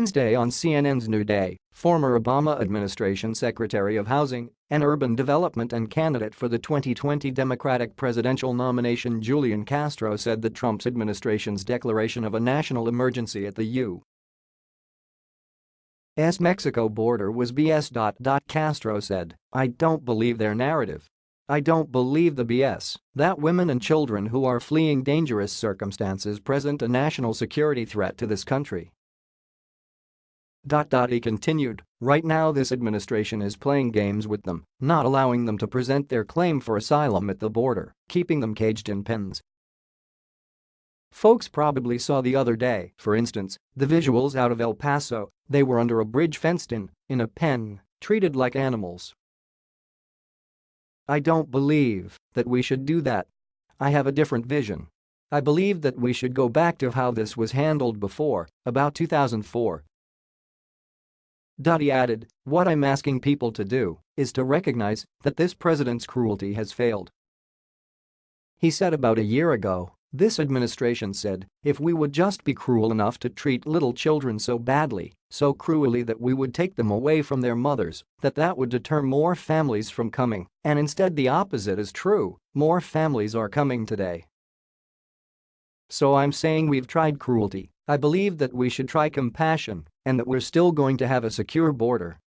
Wednesday on CNN's New Day, former Obama administration Secretary of Housing and Urban Development and candidate for the 2020 Democratic presidential nomination Julian Castro said that Trump's administration's declaration of a national emergency at the U.S. Mexico border was BS. Castro said, I don't believe their narrative. I don't believe the BS that women and children who are fleeing dangerous circumstances present a national security threat to this country. He continued, right now this administration is playing games with them, not allowing them to present their claim for asylum at the border, keeping them caged in pens. Folks probably saw the other day, for instance, the visuals out of El Paso, they were under a bridge fenced in, in a pen, treated like animals. I don't believe that we should do that. I have a different vision. I believe that we should go back to how this was handled before, about 2004, he added, what I'm asking people to do is to recognize that this president's cruelty has failed. He said about a year ago, this administration said, if we would just be cruel enough to treat little children so badly, so cruelly that we would take them away from their mothers, that that would deter more families from coming, and instead the opposite is true, more families are coming today. So I'm saying we've tried cruelty, I believe that we should try compassion and that we're still going to have a secure border